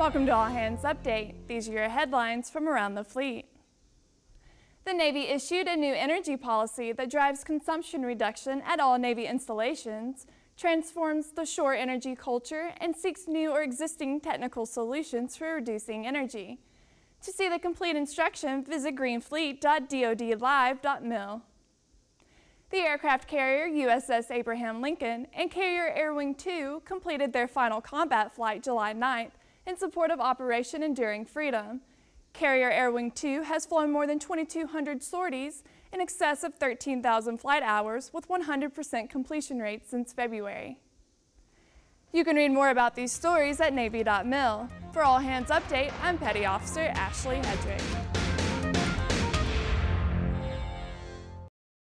Welcome to All Hands Update. These are your headlines from around the fleet. The Navy issued a new energy policy that drives consumption reduction at all Navy installations, transforms the shore energy culture, and seeks new or existing technical solutions for reducing energy. To see the complete instruction, visit greenfleet.dodlive.mil. The aircraft carrier USS Abraham Lincoln and carrier Air Wing 2 completed their final combat flight July 9th in support of Operation Enduring Freedom. Carrier Air Wing 2 has flown more than 2,200 sorties in excess of 13,000 flight hours with 100% completion rate since February. You can read more about these stories at Navy.mil. For All Hands Update, I'm Petty Officer Ashley Hedrick.